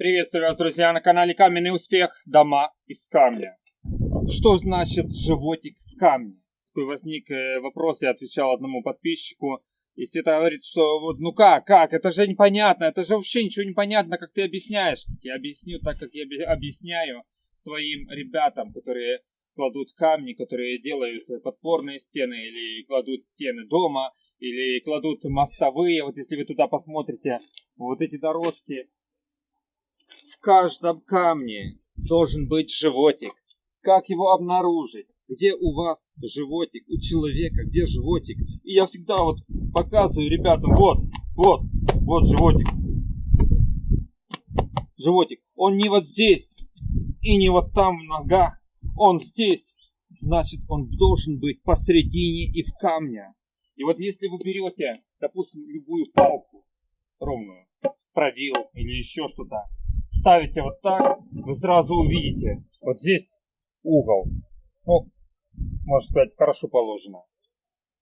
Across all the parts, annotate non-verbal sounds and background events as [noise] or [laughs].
Приветствую вас, друзья, на канале Каменный Успех. Дома из камня. Что значит животик в камне? Такой возник э, вопрос, я отвечал одному подписчику. Если это говорит, что вот, ну как, как, это же непонятно, это же вообще ничего не понятно, как ты объясняешь. Я объясню так, как я объясняю своим ребятам, которые кладут камни, которые делают подпорные стены или кладут стены дома, или кладут мостовые. Вот если вы туда посмотрите, вот эти дорожки, в каждом камне должен быть животик. Как его обнаружить? Где у вас животик, у человека, где животик? И я всегда вот показываю ребятам, вот, вот, вот животик. Животик. Он не вот здесь и не вот там в ногах. Он здесь. Значит, он должен быть посредине и в камне. И вот если вы берете, допустим, любую палку ровную, продил или еще что-то, ставите вот так, вы сразу увидите, вот здесь угол, ну, можно сказать, хорошо положено.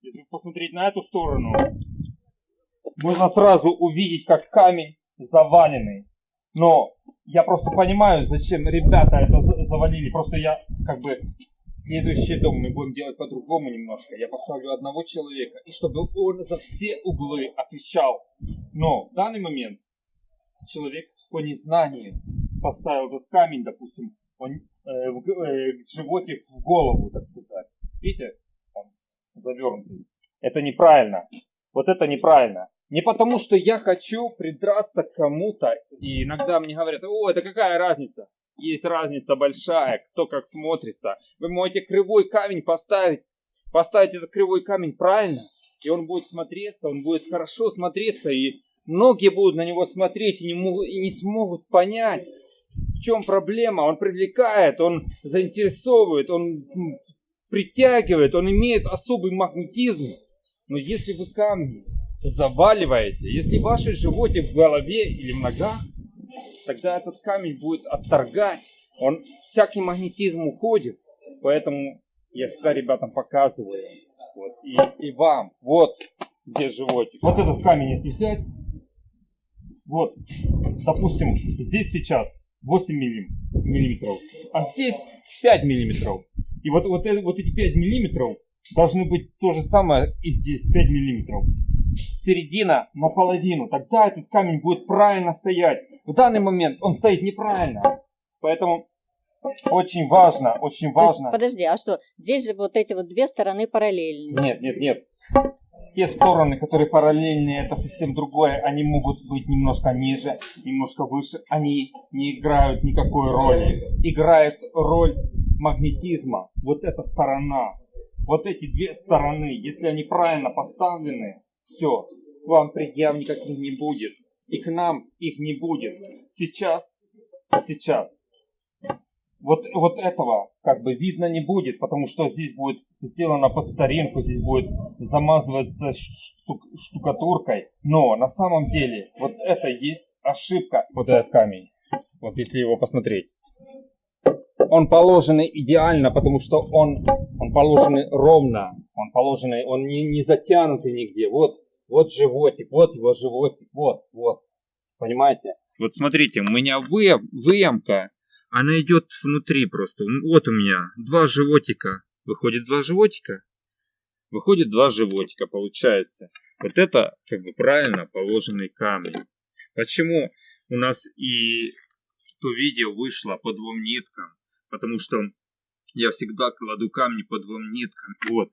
Если посмотреть на эту сторону, можно сразу увидеть, как камень заваленный. Но я просто понимаю, зачем ребята это завалили. Просто я как бы Следующий дом мы будем делать по-другому немножко. Я поставлю одного человека, и чтобы он за все углы отвечал. Но в данный момент человек по незнанию поставил этот камень, допустим, он, э, в, э, животик в голову, так сказать. Видите, он завернутый. Это неправильно. Вот это неправильно. Не потому, что я хочу придраться к кому-то, и иногда мне говорят, о, это какая разница? Есть разница большая, кто как смотрится. Вы можете кривой камень поставить, поставить этот кривой камень правильно, и он будет смотреться, он будет хорошо смотреться, и многие будут на него смотреть и не, могут, и не смогут понять, в чем проблема. Он привлекает, он заинтересовывает, он притягивает, он имеет особый магнетизм. Но если вы камни заваливаете, если ваши животе в голове или в ногах, тогда этот камень будет отторгать. Он всякий магнетизм уходит. Поэтому я всегда ребятам показываю. Вот, и, и вам. Вот где животик. Вот этот камень, если взять, вот, допустим, здесь сейчас 8 миллиметров, а здесь 5 миллиметров. И вот, вот, вот эти 5 миллиметров должны быть то же самое и здесь 5 миллиметров. Середина наполовину. Тогда этот камень будет правильно стоять. В данный момент он стоит неправильно. Поэтому очень важно, очень важно. Есть, подожди, а что? Здесь же вот эти вот две стороны параллельные. Нет, нет, нет. Те стороны, которые параллельные, это совсем другое. Они могут быть немножко ниже, немножко выше. Они не играют никакой роли. Играет роль магнетизма. Вот эта сторона. Вот эти две стороны, если они правильно поставлены, все, вам предъяв никаких не будет и к нам их не будет. Сейчас, сейчас, вот, вот этого как бы видно не будет, потому что здесь будет сделано под старинку, здесь будет замазываться штук, штукатуркой. Но на самом деле вот это есть ошибка, вот этот камень. Вот если его посмотреть. Он положенный идеально, потому что он, он положенный ровно. Он положенный, он не, не затянутый нигде. Вот вот животик, вот его животик, вот, вот. Понимаете? Вот смотрите, у меня вы, выемка, она идет внутри просто. Вот у меня два животика. Выходит два животика. Выходит два животика, получается. Вот это как бы правильно положенный камень. Почему у нас и то видео вышло по двум ниткам? Потому что я всегда кладу камни по двум ниткам. Вот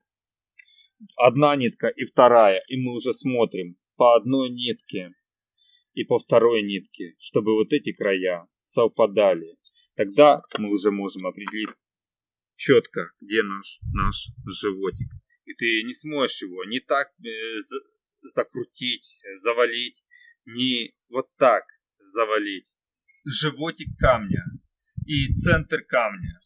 одна нитка и вторая, и мы уже смотрим по одной нитке и по второй нитке, чтобы вот эти края совпадали. Тогда мы уже можем определить четко, где наш, наш животик. И ты не сможешь его не так э, закрутить, завалить, не вот так завалить. Животик камня и центр камня.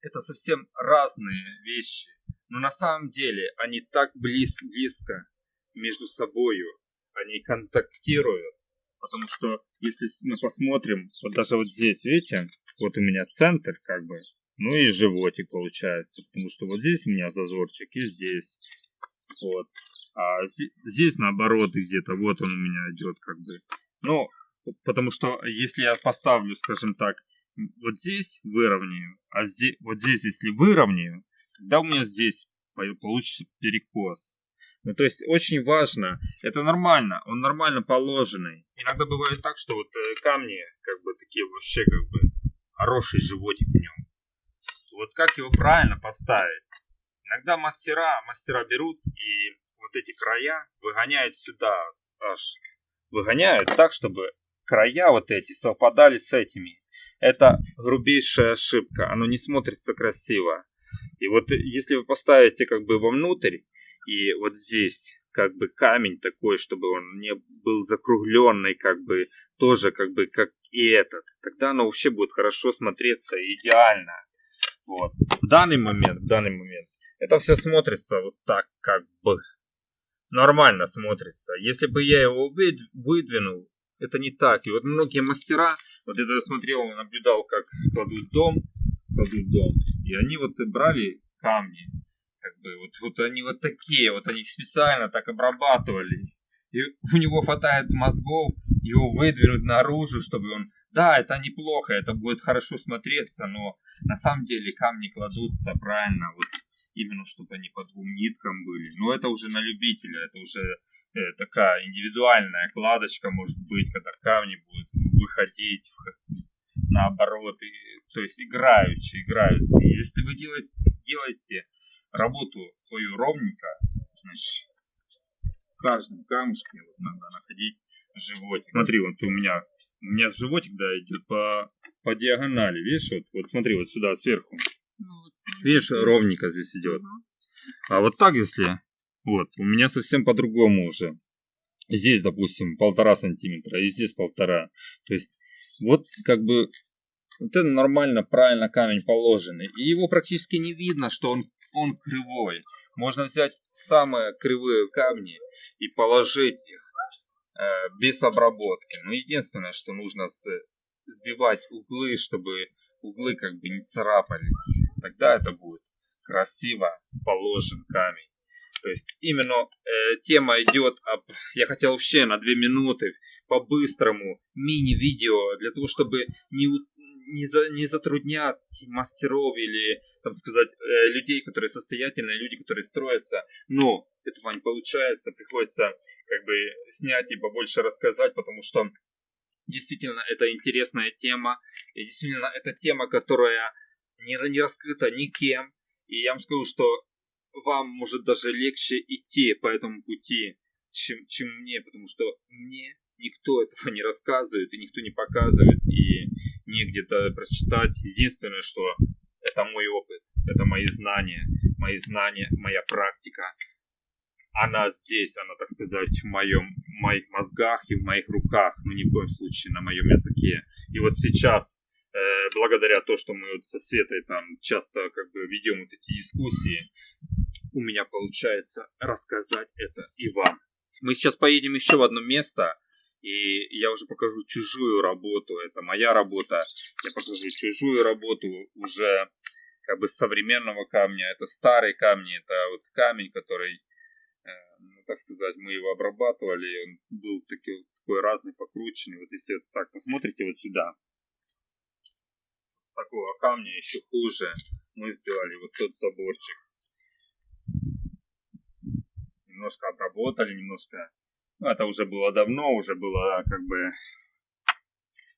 Это совсем разные вещи. Но на самом деле они так близ, близко между собою, они контактируют. Потому что если мы посмотрим, вот даже вот здесь, видите, вот у меня центр как бы, ну и животик получается. Потому что вот здесь у меня зазорчик и здесь. Вот. А здесь, наоборот где-то, вот он у меня идет как бы. Ну, Потому что если я поставлю, скажем так, вот здесь выровняю, а здесь, вот здесь если выровняю, тогда у меня здесь получится перекос. Ну, то есть очень важно, это нормально, он нормально положенный. Иногда бывает так, что вот э, камни, как бы такие вообще, как бы, хороший животик в нем. Вот как его правильно поставить? Иногда мастера, мастера берут и вот эти края выгоняют сюда, аж выгоняют так, чтобы края вот эти совпадали с этими. Это грубейшая ошибка, оно не смотрится красиво. И вот если вы поставите как бы вовнутрь, и вот здесь как бы камень такой, чтобы он не был закругленный, как бы тоже как бы как и этот, тогда оно вообще будет хорошо смотреться идеально. Вот. В данный момент, в данный момент, это все смотрится вот так, как бы нормально смотрится. Если бы я его выдвинул, это не так. И вот многие мастера, вот это я смотрел, наблюдал, как кладут дом, кладут дом, и они вот брали камни, как бы, вот, вот они вот такие, вот они специально так обрабатывали. И у него хватает мозгов его выдвинуть наружу, чтобы он... Да, это неплохо, это будет хорошо смотреться, но на самом деле камни кладутся правильно, вот именно чтобы они по двум ниткам были. Но это уже на любителя, это уже э, такая индивидуальная кладочка может быть, когда камни будут выходить наоборот, и, то есть играючи, играются. Если вы делаете, делаете работу свою ровненько, значит, в каждом камушке вот надо находить животик. Смотри, вот у меня, у меня животик, да, идет по, по диагонали, видишь, вот, вот смотри, вот сюда сверху. Ну, вот, видишь, ровненько здесь идет. Угу. А вот так, если, вот, у меня совсем по-другому уже. Здесь, допустим, полтора сантиметра, и здесь полтора. То есть, вот как бы вот это нормально, правильно камень положенный. И его практически не видно, что он, он кривой. Можно взять самые кривые камни и положить их без обработки. Но единственное, что нужно сбивать углы, чтобы углы как бы не царапались. Тогда это будет красиво положен камень. То есть именно э, тема идет об... Я хотел вообще на две минуты по-быстрому мини-видео для того, чтобы не, не, за, не затруднять мастеров или, там сказать, э, людей, которые состоятельные, люди, которые строятся. Но этого не получается, приходится как бы снять и побольше рассказать, потому что действительно это интересная тема, и действительно это тема, которая не, не раскрыта никем, и я вам скажу, что вам может даже легче идти по этому пути, чем, чем мне, потому что мне никто этого не рассказывает и никто не показывает, и не где-то прочитать. Единственное, что это мой опыт, это мои знания, мои знания, моя практика. Она здесь, она, так сказать, в, моем, в моих мозгах и в моих руках, но ни в коем случае на моем языке. И вот сейчас, э, благодаря то, что мы вот со Светой там часто как бы ведем вот эти дискуссии, у меня получается рассказать это и вам. Мы сейчас поедем еще в одно место, и я уже покажу чужую работу. Это моя работа. Я покажу чужую работу уже как бы современного камня. Это старый камни. Это вот камень, который, э, ну, так сказать, мы его обрабатывали. Он был такой, такой разный, покрученный. Вот если так посмотрите вот сюда. Такого камня еще хуже мы сделали вот тот заборчик. Немножко обработали, немножко это уже было давно, уже было как бы...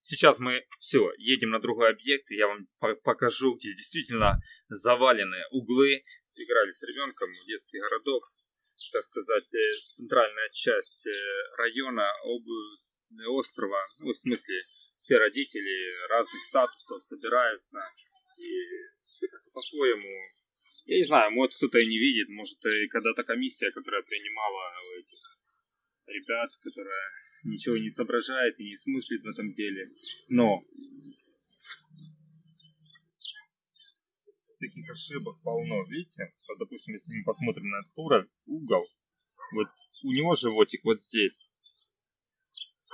Сейчас мы все, едем на другой объект, и я вам покажу, где действительно завалены углы. Играли с ребенком в детский городок, так сказать, э, центральная часть э, района, об... острова, ну, в смысле, все родители разных статусов собираются, и все как по-своему. Я не знаю, может кто-то и не видит, может и когда-то комиссия, которая принимала этих ребят, которая ничего не соображает и не смыслит в этом деле. Но таких ошибок полно, видите? Вот, допустим, если мы посмотрим на этот угол, вот у него животик вот здесь,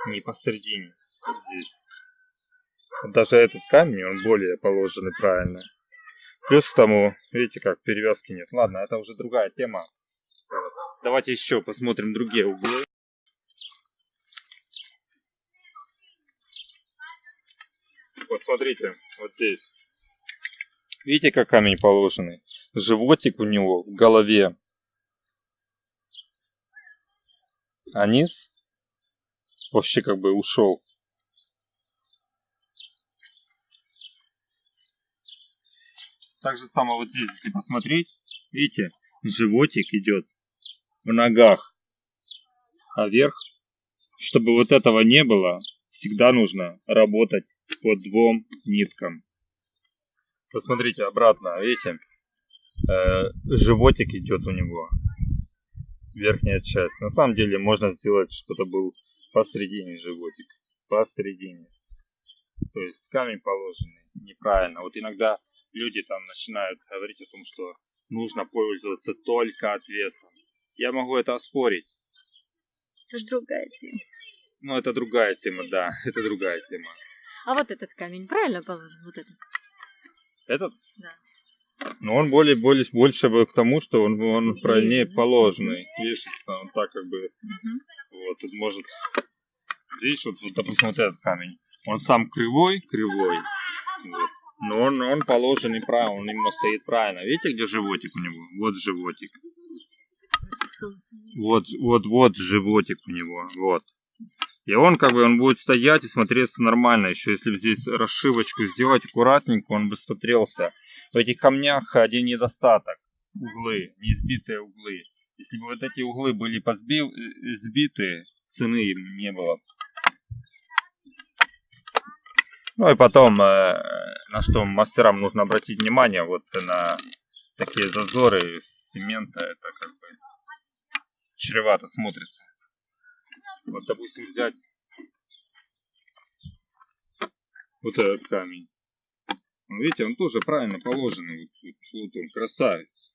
не посередине, вот здесь. Даже этот камень, он более положенный правильно. Плюс к тому, видите, как перевязки нет. Ладно, это уже другая тема. Давайте еще посмотрим другие углы. Вот смотрите, вот здесь. Видите, как камень положенный? Животик у него в голове. А низ вообще как бы ушел. Так же самое вот здесь, если посмотреть, видите, животик идет в ногах, а вверх, чтобы вот этого не было, всегда нужно работать по двум ниткам. Посмотрите обратно, видите, э, животик идет у него, верхняя часть. На самом деле можно сделать, что-то был посередине животик, посередине. То есть камень положенный неправильно. Вот иногда люди там начинают говорить о том, что нужно пользоваться только отвесом. Я могу это оспорить. Это другая тема. Ну, это другая тема, да, это другая тема. А вот этот камень правильно положен? Вот этот? Этот? Да. Но он более, более, больше к тому, что он, он правильнее да? положенный. Вешается, он так как бы, Мгм. вот, тут может, видишь, вот, вот, допустим, вот этот камень, он сам кривой, кривой, вот. но он, он положенный правильно, он именно стоит правильно. Видите, где животик у него? Вот животик. Вот, вот, вот животик у него, вот. И он как бы, он будет стоять и смотреться нормально. Еще если здесь расшивочку сделать аккуратненько, он бы смотрелся. В этих камнях один недостаток. Углы, неизбитые углы. Если бы вот эти углы были позбив, э, сбиты, цены им не было. Ну и потом, э, на что мастерам нужно обратить внимание, вот на такие зазоры цемента, это как бы чревато смотрится. Вот, допустим, взять вот этот камень. Ну, видите, он тоже правильно положенный. Вот, вот, он, красавец.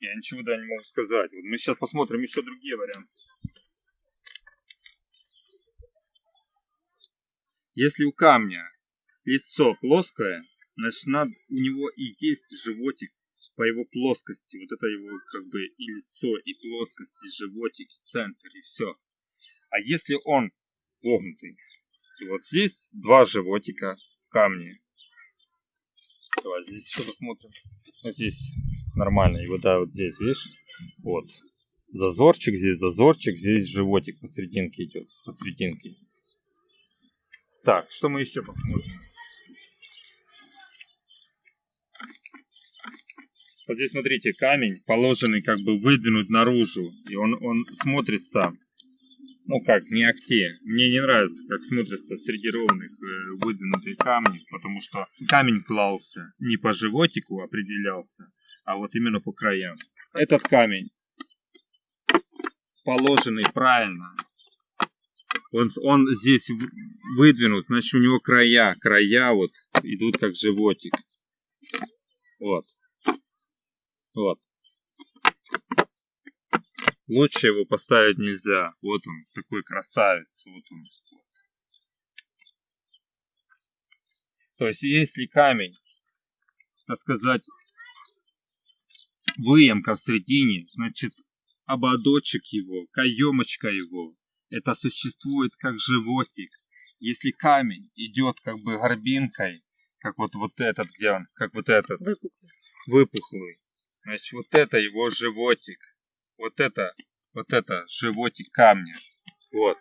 Я ничего да не могу сказать. Вот мы сейчас посмотрим еще другие варианты. Если у камня лицо плоское, значит у него и есть животик по его плоскости. Вот это его как бы и лицо, и плоскость, и животик, и центр, и все. А если он погнутый, и вот здесь два животика в камне. Давай здесь еще посмотрим. Вот здесь нормально. И вот, да, вот здесь, видишь? Вот. Зазорчик, здесь зазорчик, здесь животик посерединке идет. Посерединке. Так, что мы еще посмотрим? Вот здесь, смотрите, камень, положенный как бы выдвинут наружу. И он, он смотрится, ну как, не акте. Мне не нравится, как смотрятся среди ровных э, выдвинутые камни, потому что камень клался не по животику определялся, а вот именно по краям. Этот камень положенный правильно. Он, он здесь выдвинут, значит у него края, края вот идут как животик. Вот. Вот. Лучше его поставить нельзя. Вот он, такой красавец. Вот он. То есть, если камень, так сказать, выемка в середине, значит, ободочек его, каемочка его, это существует как животик. Если камень идет как бы горбинкой, как вот, вот этот, где он, как вот этот, Выпуклый. выпуклый. Значит, вот это его животик. Вот это, вот это животик камня. Вот.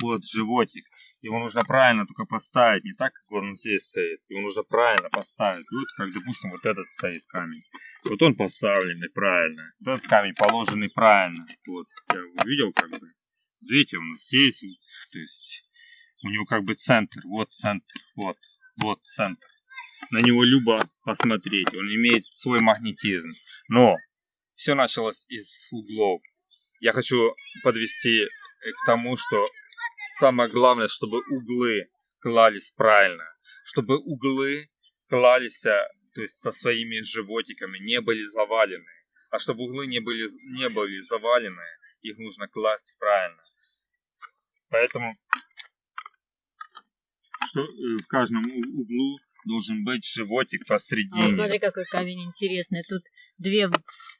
Вот животик. Его нужно правильно только поставить, не так, как он здесь стоит. Его нужно правильно поставить. Вот как, допустим, вот этот стоит камень. Вот он поставленный правильно. Вот этот камень положенный правильно. Вот. Я его видел как бы. Видите, он здесь. То есть у него как бы центр. Вот центр. Вот. Вот центр на него любо посмотреть. Он имеет свой магнетизм. Но все началось из углов. Я хочу подвести э, к тому, что самое главное, чтобы углы клались правильно. Чтобы углы клались, э, то есть со своими животиками, не были завалены. А чтобы углы не были, не были завалены, их нужно класть правильно. Поэтому что э, в каждом углу должен быть животик посредине. А, смотри, какой камень интересный. Тут две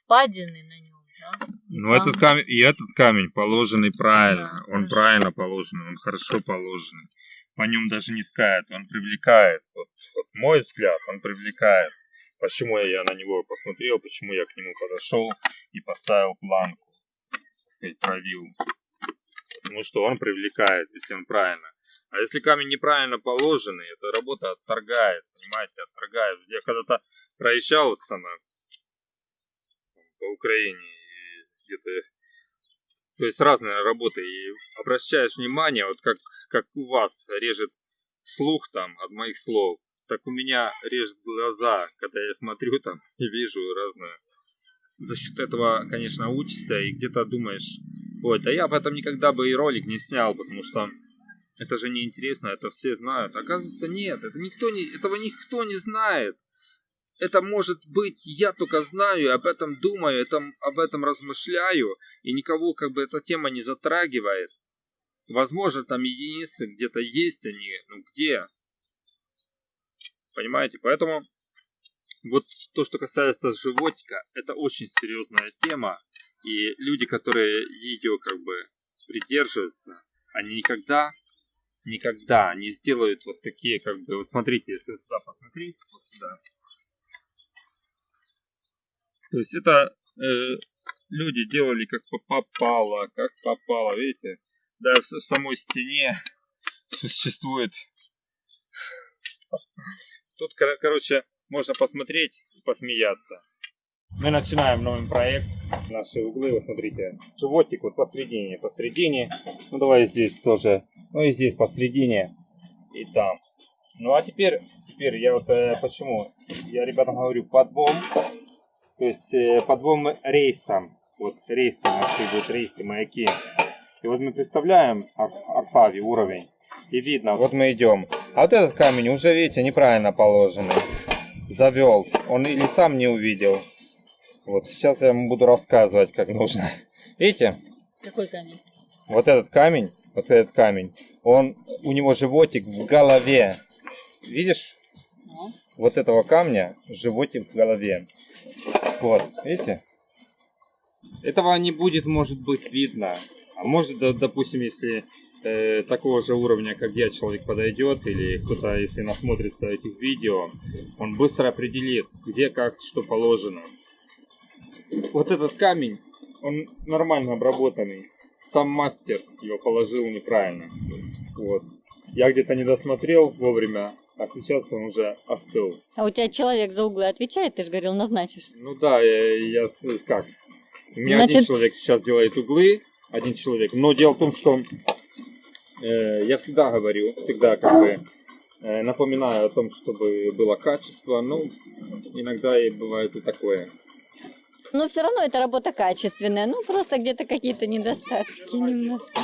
впадины на нем, да? Ну, этот камень, и этот камень положенный правильно. Да, он хорошо. правильно положенный, он хорошо положенный. По нем даже не скает, он привлекает. Вот, вот мой взгляд, он привлекает. Почему я на него посмотрел, почему я к нему подошел и поставил планку, так сказать, провил. Потому что он привлекает, если он правильно. А если камень неправильно положенный, эта работа отторгает, понимаете, отторгает. Я когда-то проезжал сама по Украине, и где-то, то есть разные работы, и обращаешь внимание, вот как, как у вас режет слух там от моих слов, так у меня режет глаза, когда я смотрю там и вижу разное. За счет этого, конечно, учишься и где-то думаешь, ой, да я об этом никогда бы и ролик не снял, потому что это же неинтересно, это все знают. Оказывается, нет, это никто не, этого никто не знает. Это может быть, я только знаю, об этом думаю, этом, об этом размышляю, и никого как бы эта тема не затрагивает. Возможно, там единицы где-то есть они, ну где? Понимаете? Поэтому вот то, что касается животика, это очень серьезная тема, и люди, которые ее как бы придерживаются, они никогда, никогда не сделают вот такие как бы, вот смотрите, если вот сюда посмотреть, вот сюда, то есть это э, люди делали как попало, как попало, видите? Да, в, самой стене [laughs] существует. Тут, кор- короче, можно посмотреть и посмеяться. Мы начинаем новый проект. Наши углы, вот смотрите. Животик вот посередине, посередине. Ну давай здесь тоже. Ну и здесь посередине. И там. Ну а теперь, теперь я вот э, почему? Я ребятам говорю подбом. То есть э, по двум рейсам. Вот рейсы наши будут, рейсы, маяки. И вот мы представляем Ар- Арфави уровень. И видно, вот мы идем. А вот этот камень уже, видите, неправильно положенный. Завел. Он или сам не увидел. Вот сейчас я ему буду рассказывать, как нужно. Видите? Какой камень? Вот этот камень, вот этот камень, он, у него животик в голове. Видишь? Ну, вот этого камня животик в голове. Вот, видите? Этого не будет, может быть, видно. А может, допустим, если э, такого же уровня, как я, человек подойдет, или кто-то, если насмотрится этих видео, он быстро определит, где, как, что положено. Вот этот камень, он нормально обработанный. Сам мастер его положил неправильно. Вот. Я где-то не досмотрел вовремя, а сейчас он уже остыл. А у тебя человек за углы отвечает, ты же говорил, назначишь. Ну да, я, я как? У меня один Значит- человек сейчас делает углы, один человек. Но дело в том, что э, я всегда говорю, всегда как бы э, напоминаю о том, чтобы было качество. Ну, иногда и бывает и такое. Но все равно эта работа качественная, ну просто где-то какие-то недостатки немножко.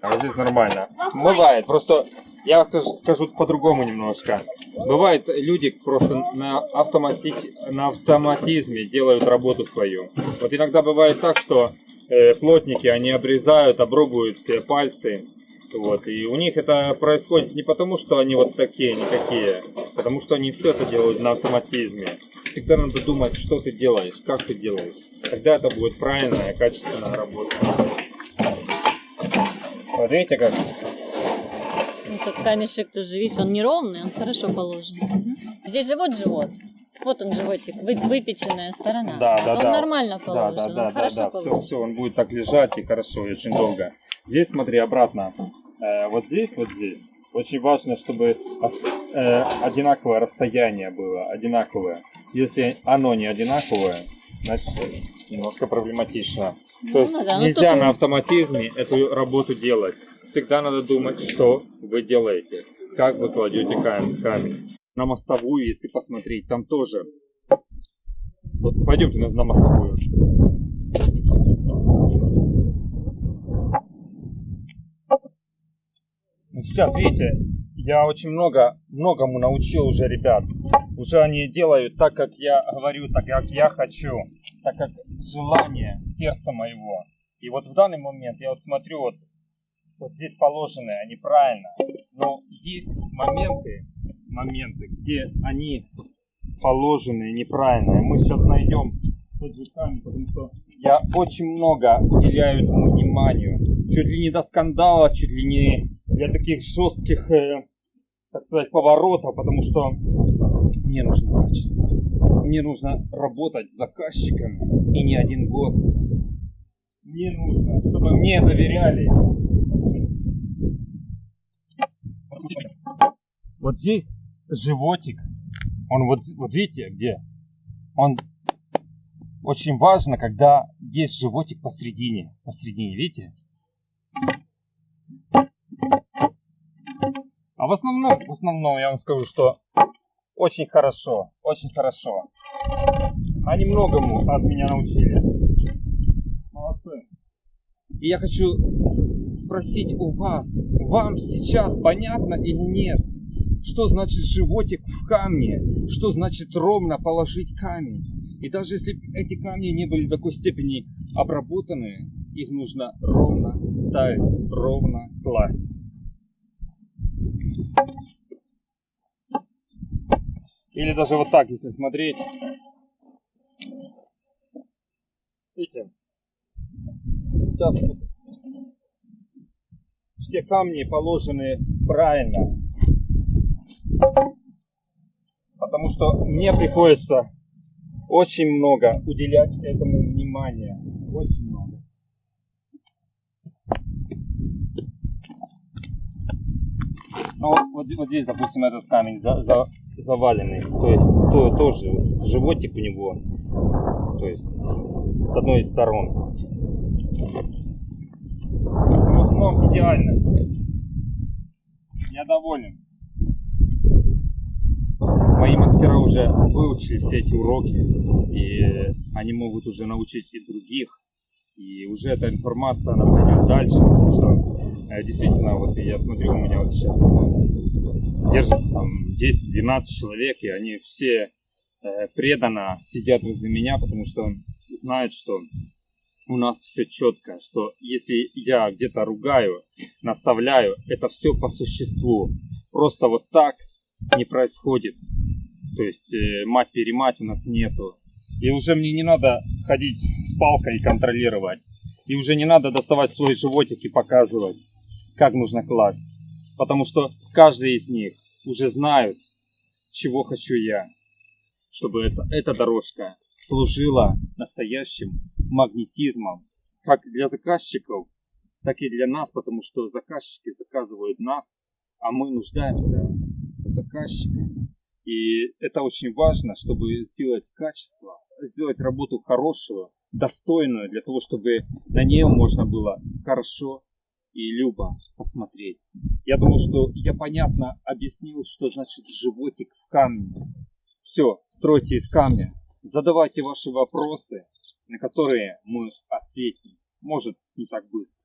А вот здесь нормально. Бывает, просто я скажу, по-другому немножко. Бывает, люди просто на, автомати... на автоматизме делают работу свою. Вот иногда бывает так, что э, плотники, они обрезают, обрубают все пальцы. Вот, и у них это происходит не потому, что они вот такие, не такие, потому что они все это делают на автоматизме. Всегда надо думать, что ты делаешь, как ты делаешь. Тогда это будет правильная, качественная работа. Вот видите как? Ну, тот камешек тоже, видишь, он неровный, он хорошо положен. Мгм. Здесь же вот живот. Вот он животик, вы- выпеченная сторона. Да, да, он да. нормально Да, положен, да, он да, да, хорошо да. положен. Все, все, он будет так лежать и хорошо, и очень долго. Здесь смотри обратно. Э, вот здесь, вот здесь. Очень важно, чтобы э, одинаковое расстояние было, одинаковое. Если оно не одинаковое, значит немножко проблематично. Ну, То есть ну да, ну нельзя тут- на автоматизме эту работу делать. Всегда надо думать, что вы делаете, как вы кладете камень. На мостовую, если посмотреть, там тоже. Вот пойдемте на мостовую. Сейчас, видите, я очень много, многому научил уже ребят. Уже они делают так, как я говорю, так, как я хочу, так, как желание сердца моего. И вот в данный момент я вот смотрю, вот, вот здесь положены, они правильно. Но есть моменты, моменты, где они положены неправильно. Мы сейчас найдем тот же камень, потому что Я очень много уделяю этому вниманию. Чуть ли не до скандала, чуть ли не для таких жестких, э, так сказать, поворотов, потому что мне нужно качество. Мне нужно работать с заказчиками и не один год. Мне нужно, чтобы мне доверяли. Вот здесь животик. Он вот, вот видите, где? Он очень важно, когда есть животик посередине. Посередине, видите? А в основном, в основном я вам скажу, что очень хорошо, очень хорошо. Они многому от меня научили. Молодцы. И я хочу спросить у вас, вам сейчас понятно или нет, что значит животик в камне, что значит ровно положить камень. И даже если эти камни не были в такой степени обработаны, их нужно ровно ставить, ровно класть. Или даже вот так, если смотреть. Видите? Сейчас все камни положены правильно. Потому что мне приходится очень много уделять этому внимания. Очень много. Ну вот, вот, вот здесь, допустим, этот камень за, за, заваленный. То есть то, тоже вот, животик у него. То есть с одной из сторон. Ну, идеально. Я доволен. Мои мастера уже выучили все эти уроки, и они могут уже научить и других. И уже эта информация, она пойдет дальше, потому что действительно, вот я смотрю, у меня вот сейчас держится там 10-12 человек, и они все э, преданно сидят возле меня, потому что знают, что у нас все четко, что если я где-то ругаю, наставляю, это все по существу. Просто вот так не происходит. То есть э, мать-перемать у нас нету. И уже мне не надо ходить с палкой и контролировать. И уже не надо доставать свой животик и показывать, как нужно класть. Потому что каждый из них уже знают, чего хочу я. Чтобы это, эта дорожка служила настоящим магнетизмом. Как для заказчиков, так и для нас. Потому что заказчики заказывают нас, а мы нуждаемся в заказчиках. И это очень важно, чтобы сделать качество, сделать работу хорошую, достойную, для того, чтобы на нее можно было хорошо и любо посмотреть. Я думаю, что я понятно объяснил, что значит животик в камне. Все, стройте из камня, задавайте ваши вопросы, на которые мы ответим. Может, не так быстро.